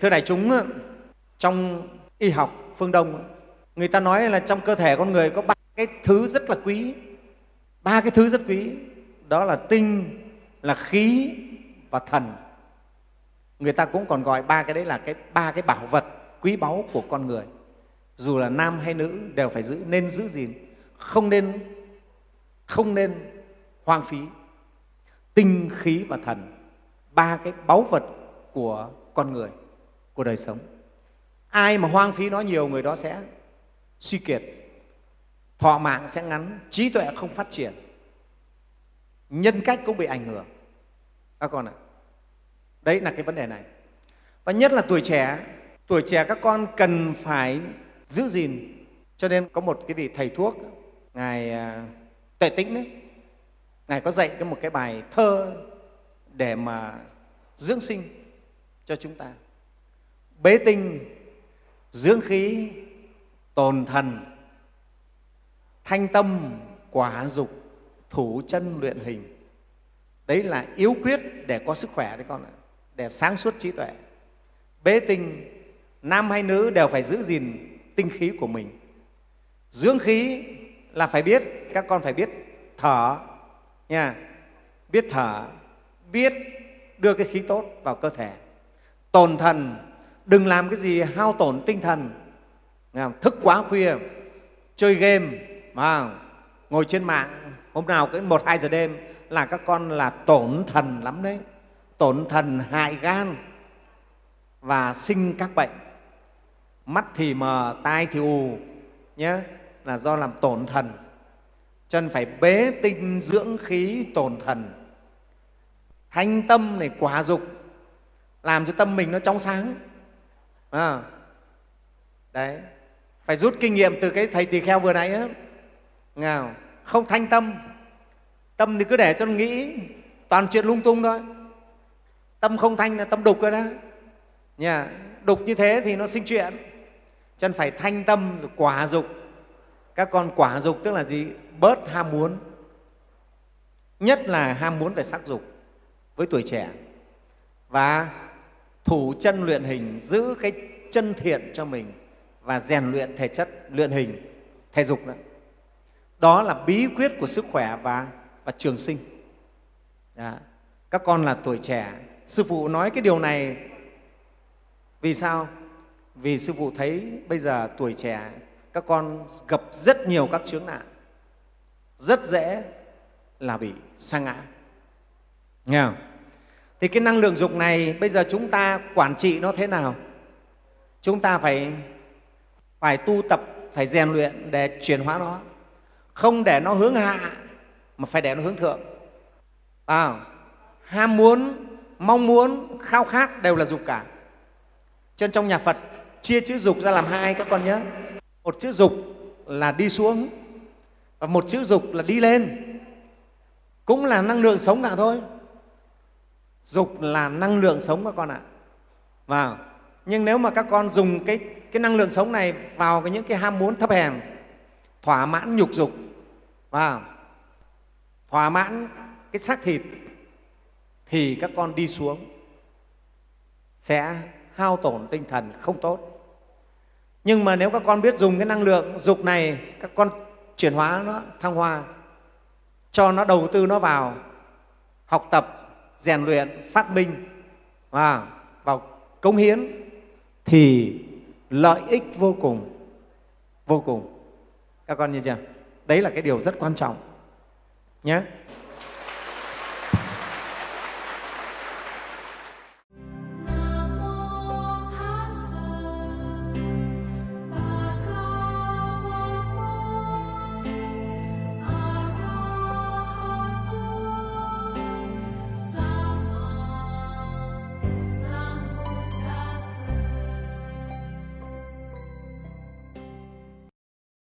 thưa đại chúng, trong y học phương đông, người ta nói là trong cơ thể con người có ba cái thứ rất là quý. Ba cái thứ rất quý, đó là tinh, là khí và thần. Người ta cũng còn gọi ba cái đấy là cái, ba cái bảo vật quý báu của con người. Dù là nam hay nữ đều phải giữ, nên giữ gìn, không nên không nên hoang phí. Tinh, khí và thần, ba cái báu vật của con người của đời sống. Ai mà hoang phí nó nhiều người đó sẽ suy kiệt. Thọ mạng sẽ ngắn, trí tuệ không phát triển. Nhân cách cũng bị ảnh hưởng. Các con ạ, đấy là cái vấn đề này. Và nhất là tuổi trẻ tuổi trẻ các con cần phải giữ gìn. Cho nên có một cái vị thầy thuốc, ngài à, tuệ tĩnh đấy, ngài có dạy cái một cái bài thơ để mà dưỡng sinh cho chúng ta bế tinh, dưỡng khí, tồn thần, thanh tâm, quả dục, thủ chân luyện hình. Đấy là yếu quyết để có sức khỏe đấy con ạ, để sáng suốt trí tuệ. Bế tinh, nam hay nữ đều phải giữ gìn tinh khí của mình. Dưỡng khí là phải biết, các con phải biết thở nha. Biết thở, biết đưa cái khí tốt vào cơ thể. Tồn thần đừng làm cái gì hao tổn tinh thần. Thức quá khuya, chơi game, mà ngồi trên mạng, hôm nào cái một, hai giờ đêm là các con là tổn thần lắm đấy. Tổn thần hại gan và sinh các bệnh. Mắt thì mờ, tai thì ù nhé, là do làm tổn thần. Cho nên phải bế tinh dưỡng khí tổn thần. Thanh tâm này quả dục, làm cho tâm mình nó trong sáng à, đấy. Phải rút kinh nghiệm từ cái thầy tỳ kheo vừa nãy á. Nào không thanh tâm. Tâm thì cứ để cho nó nghĩ. Toàn chuyện lung tung thôi. Tâm không thanh là tâm đục rồi đó. Nhà đục như thế thì nó sinh chuyện. Cho nên phải thanh tâm rồi quả dục. Các con quả dục tức là gì? Bớt ham muốn. Nhất là ham muốn về sắc dục với tuổi trẻ. Và thủ chân luyện hình giữ cái chân thiện cho mình và rèn luyện thể chất luyện hình thể dục đó đó là bí quyết của sức khỏe và, và trường sinh. Đó. các con là tuổi trẻ. Sư phụ nói cái điều này vì sao? Vì sư phụ thấy bây giờ tuổi trẻ các con gặp rất nhiều các chướng nạn rất dễ là bị sa ngã. Nghe không? Thì cái năng lượng dục này bây giờ chúng ta quản trị nó thế nào? Chúng ta phải phải tu tập phải rèn luyện để chuyển hóa nó. Không để nó hướng hạ mà phải để nó hướng thượng. À, ham muốn mong muốn khao khát đều là dục cả. Cho nên trong nhà phật chia chữ dục ra làm hai các con nhé một chữ dục là đi xuống và một chữ dục là đi lên. Cũng là năng lượng sống cả thôi dục là năng lượng sống các con ạ. Vào. Nhưng nếu mà các con dùng cái, cái năng lượng sống này vào cái những cái ham muốn thấp hèn thỏa mãn nhục dục. Vào. Thỏa mãn cái xác thịt thì các con đi xuống sẽ hao tổn tinh thần không tốt. Nhưng mà nếu các con biết dùng cái năng lượng dục này các con chuyển hóa nó thăng hoa cho nó đầu tư nó vào học tập rèn luyện, phát minh và vào công hiến thì lợi ích vô cùng vô cùng. Các con nhìn chưa? Đấy là cái điều rất quan trọng nhé.